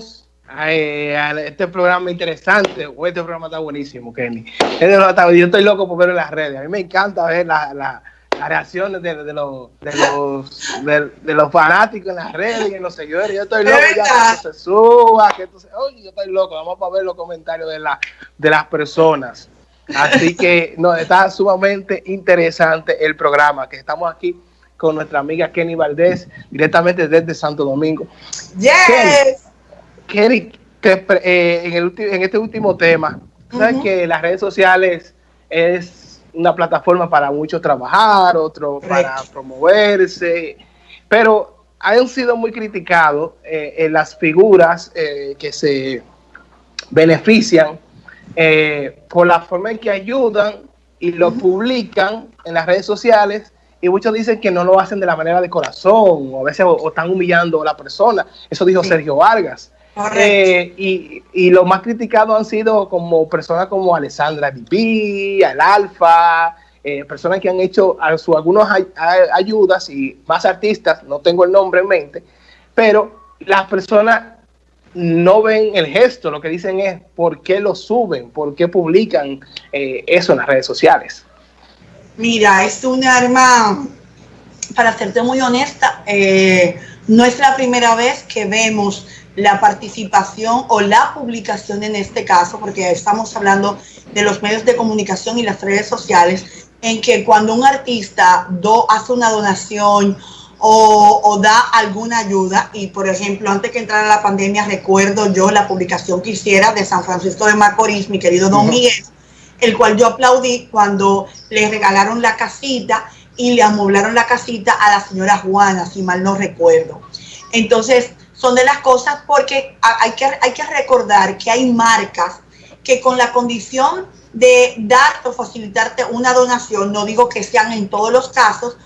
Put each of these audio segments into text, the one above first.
bienvenidos a, este programa interesante. Este programa está buenísimo, Kenny. Este yo estoy loco por verlo en las redes. A mí me encanta ver las reacciones de, los, de, los, de, los fanáticos en las redes y en los seguidores. Yo estoy loco ya que se suba, que oye, yo estoy loco. Vamos a ver los comentarios de, la, de las personas. Así que no, está sumamente interesante el programa que estamos aquí con nuestra amiga Kenny Valdés, directamente desde Santo Domingo. Yes. Kenny, eh, en, el, en este último tema, sabes que las redes sociales es una plataforma para muchos trabajar, otros para promoverse, pero han sido muy criticados eh, en las figuras eh, que se benefician por la forma en que ayudan y lo publican en las redes sociales y muchos dicen que no lo hacen de la manera de corazón, o a veces o, están humillando a la persona. Eso dijo Sergio Vargas. Eh, y, y los más criticados han sido como personas como Alessandra Dipi, Al Alfa, eh, personas que han hecho a su, algunas ayudas y más artistas, no tengo el nombre en mente, pero las personas no ven el gesto, lo que dicen es por qué lo suben, por qué publican eh, eso en las redes sociales. Mira, es un arma, para serte muy honesta, eh, no es la primera vez que vemos la participación o la publicación en este caso, porque estamos hablando de los medios de comunicación y las redes sociales, en que cuando un artista do, hace una donación o, da alguna ayuda, y por ejemplo, antes que entrara la pandemia, recuerdo yo la publicación que hiciera de San Francisco de Macorís, mi querido Don Miguel, el cual yo aplaudí cuando le regalaron la casita y le amoblaron la casita a la señora Juana, si mal no recuerdo. Entonces, son de las cosas porque hay que, hay que recordar que hay marcas que con la condición de dar o facilitarte una donación, no digo que sean en todos los casos,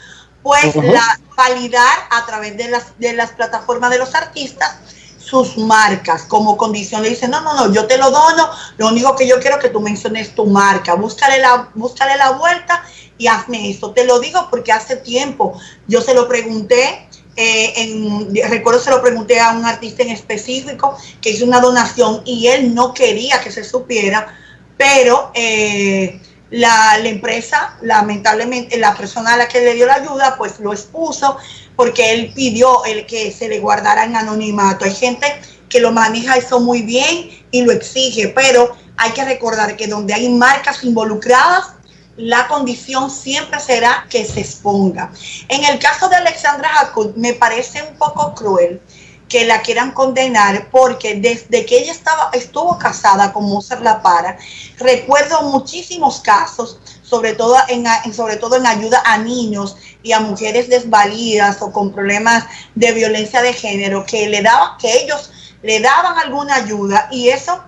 pues la validar a través de las, de las plataformas de los artistas sus marcas como condición. Le dice, no, no, no, yo te lo dono, lo único que yo quiero que tú menciones tu marca, búscale la, búscale la vuelta y hazme eso. Te lo digo porque hace tiempo yo se lo pregunté, eh, en, recuerdo se lo pregunté a un artista en específico que hizo una donación y él no quería que se supiera, pero... Eh, la, empresa, lamentablemente, la persona a la que le dio la ayuda, pues lo expuso porque él pidió el que se le guardara en anonimato. Hay gente que lo maneja eso muy bien y lo exige, pero hay que recordar que donde hay marcas involucradas, la condición siempre será que se exponga. En el caso de Alexandra Jacob, me parece un poco cruel que la quieran condenar porque desde que ella estaba, estuvo casada con Mozart La Para, recuerdo muchísimos casos, sobre todo en, sobre todo en ayuda a niños y a mujeres desvalidas o con problemas de violencia de género, que le daban, que ellos le daban alguna ayuda y eso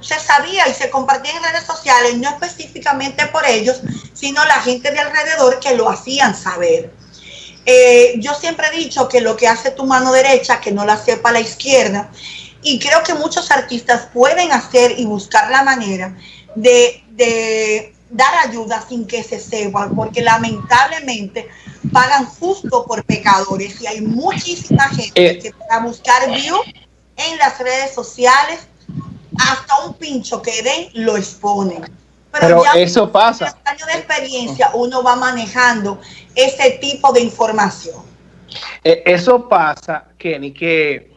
se sabía y se compartía en redes sociales, no específicamente por ellos, sino la gente de alrededor que lo hacían saber. Eh, yo siempre he dicho que lo que hace tu mano derecha, que no la sepa la izquierda, y creo que muchos artistas pueden hacer y buscar la manera de, dar ayuda sin que se sepan, porque lamentablemente pagan justo por pecadores y hay muchísima gente eh. que para buscar view en las redes sociales, hasta un pincho que den, lo exponen. Pero, eso pasa. años de experiencia uno va manejando ese tipo de información. Eh, eso pasa, Kenny, que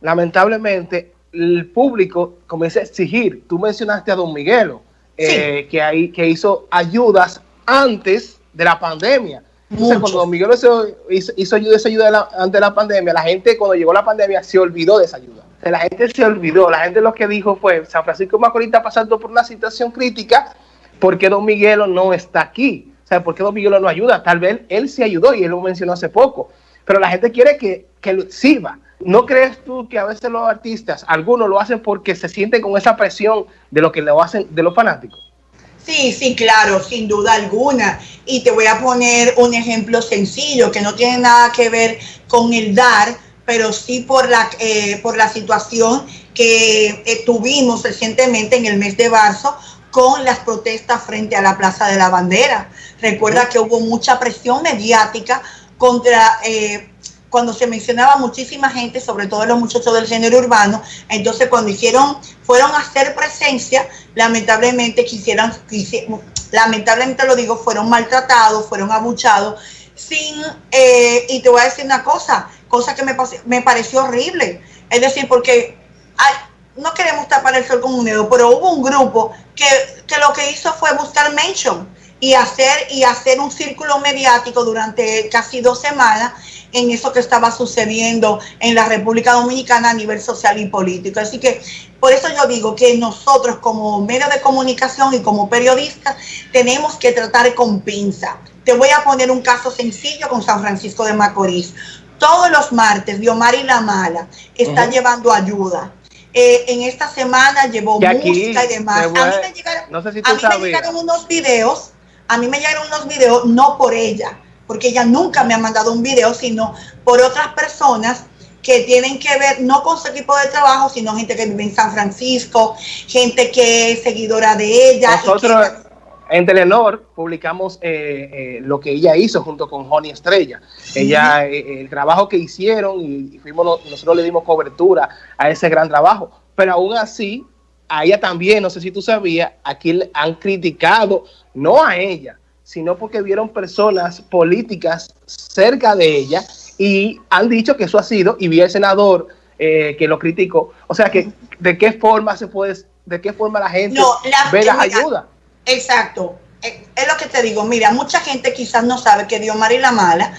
lamentablemente el público comienza a exigir. Tú mencionaste a Don Miguelo, eh, que, hay, que hizo ayudas antes de la pandemia. Entonces, cuando Don Miguelo hizo, hizo, ayuda, esa ayuda antes de la pandemia, la gente cuando llegó la pandemia se olvidó de esa ayuda la gente se olvidó, la gente lo que dijo fue, San Francisco Macorís está pasando por una situación crítica porque Don Miguelo no está aquí. O sea, ¿por qué Don Miguelo no ayuda? Tal vez él se ayudó y él lo mencionó hace poco, pero la gente quiere que, que sirva. ¿No crees tú que a veces los artistas, algunos lo hacen porque se sienten con esa presión de lo que lo hacen de los fanáticos? Sí, sí, claro, sin duda alguna. Y te voy a poner un ejemplo sencillo que no tiene nada que ver con el dar, pero sí por la, eh, por la situación que eh, tuvimos recientemente en el mes de marzo con las protestas frente a la Plaza de la Bandera. Recuerda que hubo mucha presión mediática contra, eh, cuando se mencionaba muchísima gente, sobre todo los muchachos del género urbano, entonces cuando hicieron, fueron a hacer presencia, lamentablemente quisieran, lamentablemente lo digo, fueron maltratados, fueron abuchados, sin, eh, y te voy a decir una cosa, cosa que me, me pareció horrible, es decir, porque no queremos tapar el sol con un dedo, pero hubo un grupo que, lo que hizo fue buscar mention y hacer, y hacer un círculo mediático durante casi dos semanas en eso que estaba sucediendo en la República Dominicana a nivel social y político. Así que por eso yo digo que nosotros como medio de comunicación y como periodistas tenemos que tratar con pinza. Te voy a poner un caso sencillo con San Francisco de Macorís. Todos los martes, Diomari La Mala está llevando ayuda. Eh, en esta semana llevó música y demás. A mí me llegaron, no sé si a mí me llegaron unos videos a mí me llegaron unos videos, no por ella, porque ella nunca me ha mandado un video, sino por otras personas que tienen que ver no con su equipo de trabajo, sino gente que vive en San Francisco, gente que es seguidora de ella. Nosotros en Telenor publicamos eh, eh, lo que ella hizo junto con Joni Estrella. Ella, eh, el trabajo que hicieron y, fuimos, nosotros le dimos cobertura a ese gran trabajo. Pero aún así, a ella también, no sé si tú sabías, aquí han criticado, no a ella, sino porque vieron personas políticas cerca de ella y han dicho que eso ha sido, y vi al senador eh, que lo criticó, o sea que de qué forma se puede, de qué forma la gente ve las ayudas. Exacto, eh, es lo que te digo, mira, mucha gente quizás no sabe que Dios y la Mala,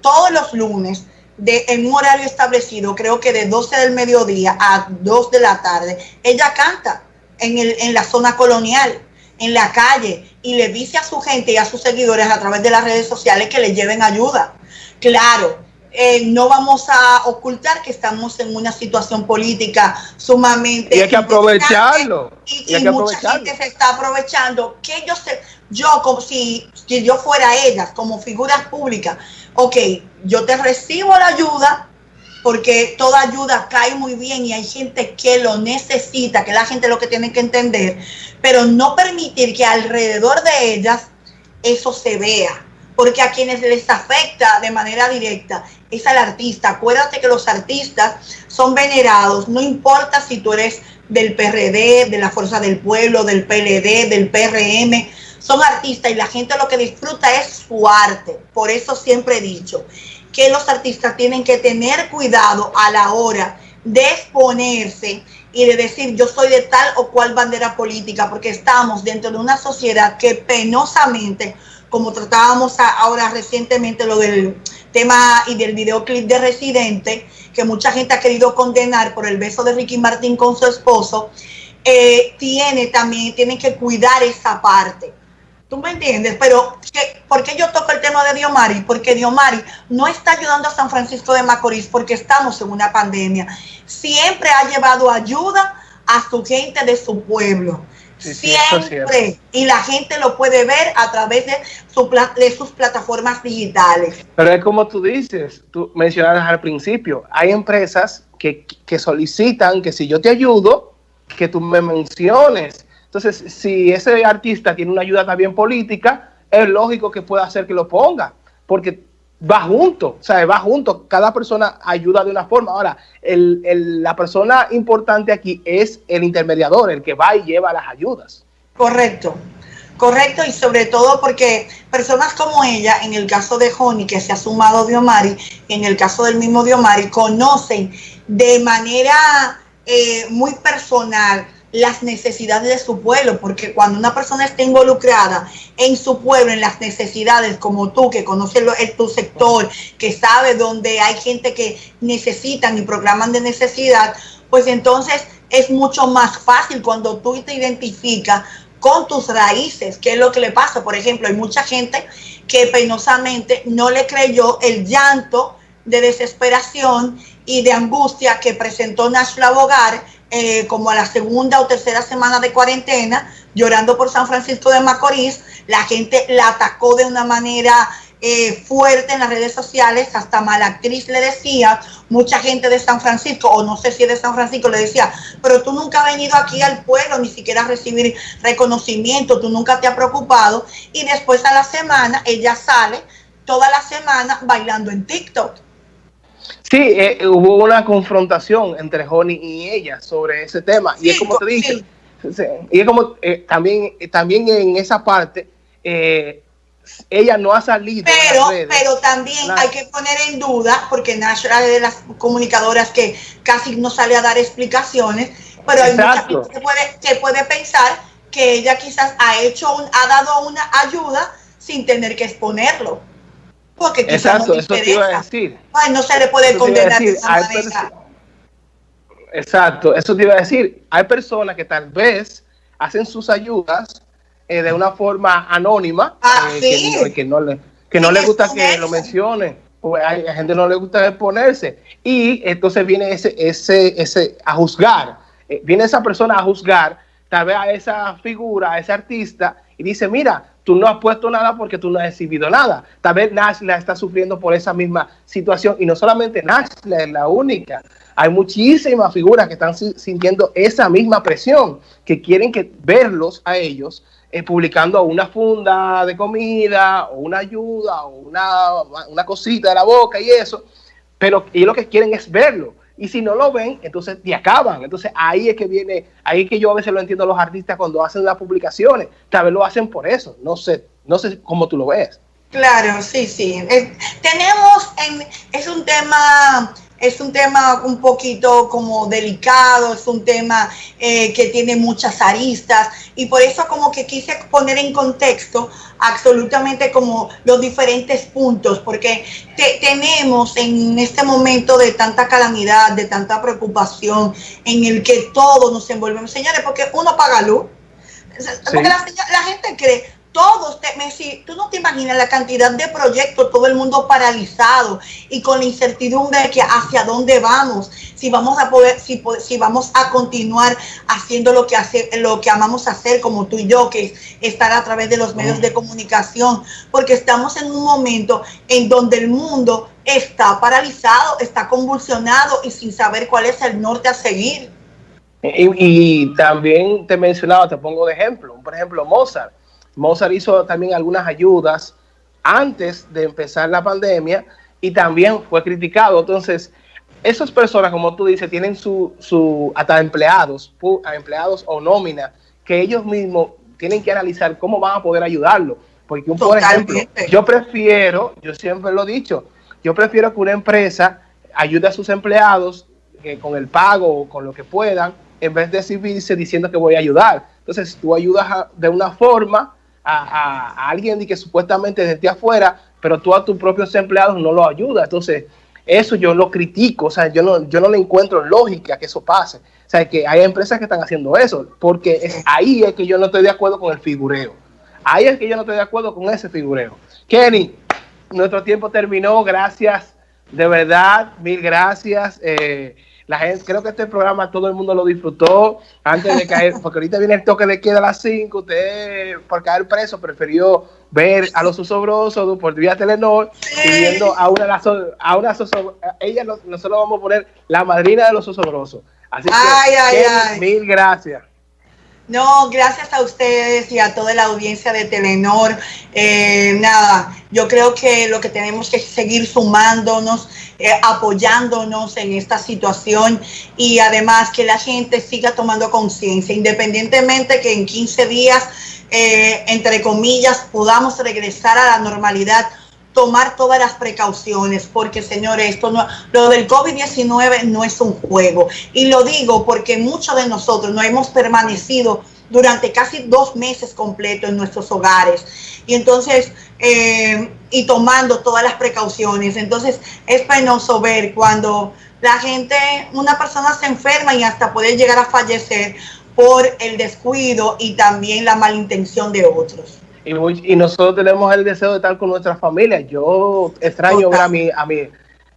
todos los lunes, de, en un horario establecido, creo que de 12 del mediodía a 2 de la tarde, ella canta en, el, en la zona colonial, en la calle, y le dice a su gente y a sus seguidores a través de las redes sociales que le lleven ayuda. Claro, eh, no vamos a ocultar que estamos en una situación política sumamente... Y hay que aprovecharlo. Y, mucha gente se está aprovechando. Que yo, yo como si, si yo fuera ellas, como figuras públicas, ok, yo te recibo la ayuda porque toda ayuda cae muy bien y hay gente que lo necesita, que la gente lo que tiene que entender, pero no permitir que alrededor de ellas eso se vea, porque a quienes les afecta de manera directa es al artista. Acuérdate que los artistas son venerados, no importa si tú eres del PRD, de la Fuerza del Pueblo, del PLD, del PRM, son artistas y la gente lo que disfruta es su arte. Por eso siempre he dicho que los artistas tienen que tener cuidado a la hora de exponerse y de decir yo soy de tal o cual bandera política, porque estamos dentro de una sociedad que penosamente, como tratábamos ahora recientemente lo del tema y del videoclip de Residente, que mucha gente ha querido condenar por el beso de Ricky Martín con su esposo, eh, tiene también, tienen que cuidar esa parte ¿Tú me entiendes? Pero, ¿por qué yo toco el tema de Diomari? Porque Diomari no está ayudando a San Francisco de Macorís porque estamos en una pandemia. Siempre ha llevado ayuda a su gente de su pueblo. Siempre. y la gente lo puede ver a través de, de sus plataformas digitales. Pero es como tú dices, tú mencionabas al principio, hay empresas que, que solicitan que si yo te ayudo, que tú me menciones entonces, si ese artista tiene una ayuda también política, es lógico que pueda hacer que lo ponga, porque va junto, o sea, va junto, cada persona ayuda de una forma. Ahora, la persona importante aquí es el intermediador, el que va y lleva las ayudas. Correcto, correcto, y sobre todo porque personas como ella, en el caso de Joni, que se ha sumado Diomari, en el caso del mismo Diomari, conocen de manera eh, muy personal las necesidades de su pueblo, porque cuando una persona está involucrada en su pueblo, en las necesidades, como tú, que conoces tu sector, que sabe dónde hay gente que necesitan y programan de necesidad, pues entonces es mucho más fácil cuando tú te identificas con tus raíces, que es lo que le pasa. Por ejemplo, hay mucha gente que penosamente no le creyó el llanto de desesperación y de angustia que presentó Nashla Bogar eh, como a la segunda o tercera semana de cuarentena, llorando por San Francisco de Macorís. La gente la atacó de una manera eh, fuerte en las redes sociales, hasta Malactriz le decía, mucha gente de San Francisco, o no sé si de San Francisco, le decía, pero tú nunca has venido aquí al pueblo, ni siquiera a recibir reconocimiento, tú nunca te has preocupado. Y después a la semana, ella sale toda la semana bailando en TikTok Sí, eh, hubo una confrontación entre Honey y ella sobre ese tema. y es como te dije, y es como eh, también, también en esa parte, eh, ella no ha salido. Pero, pero también hay que poner en duda, porque Nash es de las comunicadoras que casi no sale a dar explicaciones, pero hay mucha gente que puede, que puede pensar que ella quizás ha hecho un, ha dado una ayuda sin tener que exponerlo. Porque quizás Exacto, no eso te iba a decir. Ay, no se le puede condenar de esa manera. Exacto, eso te iba a decir. Hay personas que tal vez hacen sus ayudas eh, de una forma anónima, ah, eh, que, no le, que no le gusta que lo mencione, pues hay, gente no le gusta exponerse. Y entonces viene ese, ese, ese a juzgar, eh, viene esa persona a juzgar tal vez a esa figura, a ese artista, y dice, mira, tú no has puesto nada porque tú no has exhibido nada. Tal vez Nashla está sufriendo por esa misma situación, y no solamente Nashla es la única, hay muchísimas figuras que están sintiendo esa misma presión, que quieren que verlos a ellos eh, publicando una funda de comida o una ayuda o una, una cosita de la boca y eso, pero ellos lo que quieren es verlo. Y si no lo ven, entonces te acaban. Entonces ahí es que viene, ahí es que yo a veces lo entiendo a los artistas cuando hacen las publicaciones. Tal vez lo hacen por eso. No sé, no sé cómo tú lo ves. Claro, sí, sí. tenemos, en, es un tema es un tema un poquito como delicado, es un tema eh, que tiene muchas aristas y por eso como que quise poner en contexto absolutamente como los diferentes puntos, porque tenemos en este momento de tanta calamidad, de tanta preocupación, en el que todos nos envolvemos, señores, porque uno paga luz, porque la, la gente cree, todos, te, Messi, tú no te imaginas la cantidad de proyectos, todo el mundo paralizado y con la incertidumbre de que hacia dónde vamos, si vamos a poder, si, si vamos a continuar haciendo lo que hace, lo que amamos hacer, como tú y yo, que es estar a través de los medios de comunicación, porque estamos en un momento en donde el mundo está paralizado, está convulsionado y sin saber cuál es el norte a seguir. Y, y también te mencionaba, te pongo de ejemplo, por ejemplo, Mozart Mozart hizo también algunas ayudas antes de empezar la pandemia y también fue criticado. Entonces, esas personas, como tú dices, tienen su, su hasta empleados, empleados o nómina, que ellos mismos tienen que analizar cómo van a poder ayudarlo. Porque, por ejemplo, yo prefiero, yo siempre lo he dicho, yo prefiero que una empresa ayude a sus empleados con el pago o con lo que puedan, en vez de exhibirse diciendo que voy a ayudar. Entonces, tú ayudas de una forma a, alguien que supuestamente desde afuera, pero tú a tus propios empleados no lo ayudas. Entonces, eso yo lo critico, o sea, yo no, yo no le encuentro lógica que eso pase. O sea, que hay empresas que están haciendo eso, porque ahí es que yo no estoy de acuerdo con el figureo. Ahí es que yo no estoy de acuerdo con ese figureo. Kenny, nuestro tiempo terminó, gracias, de verdad, mil gracias. Eh, la gente, creo que este programa todo el mundo lo disfrutó antes de caer, porque ahorita viene el toque de queda a las 5, usted por caer preso prefirió ver a los osobrosos por vía Telenor viendo a una, a una ella nosotros vamos a poner la madrina de los osobrosos. Así que, mil gracias. No, gracias a ustedes y a toda la audiencia de Telenor. Eh, nada, yo creo que lo que tenemos que seguir sumándonos, eh, apoyándonos en esta situación y además que la gente siga tomando conciencia, independientemente que en 15 días, eh, entre comillas, podamos regresar a la normalidad tomar todas las precauciones, porque señores, esto no, lo del COVID-19 no es un juego. Y lo digo porque muchos de nosotros no hemos permanecido durante casi dos meses completos en nuestros hogares. Y entonces, eh, y tomando todas las precauciones. Entonces, es penoso ver cuando la gente, una persona se enferma y hasta puede llegar a fallecer por el descuido y también la malintención de otros. Y, nosotros tenemos el deseo de estar con nuestra familia. Yo extraño ver a, mi, a, mi,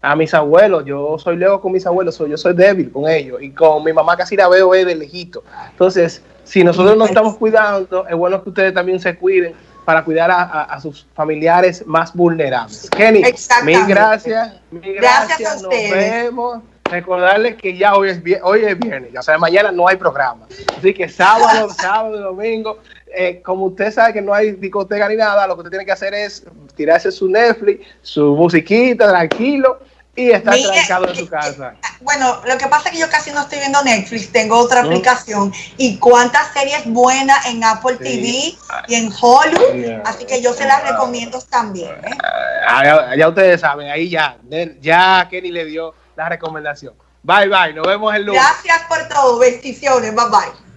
a mis abuelos. Yo soy luego con mis abuelos, yo soy débil con ellos. Y con mi mamá casi la veo de lejito. Entonces, si nosotros nos estamos cuidando, es bueno que ustedes también se cuiden para cuidar a, sus familiares más vulnerables. Kenny, mil gracias. Mil gracias, a ustedes. Nos vemos. Recordarles que ya hoy es, hoy es viernes, o sea, mañana no hay programa. Así que sábado, sábado domingo eh, como usted sabe que no hay discoteca ni nada, lo que usted tiene que hacer es tirarse su Netflix, su musiquita, tranquilo, y está trancado en su casa. Bueno, lo que pasa es que yo casi no estoy viendo Netflix, tengo otra aplicación. Y cuántas series buenas en Apple TV y en Hulu, así que yo se las recomiendo también. ¿eh? Ah, ya, ustedes saben, ahí ya, ya Kenny le dio la recomendación. Bye bye, nos vemos el lunes. Gracias por todo, bendiciones, bye bye.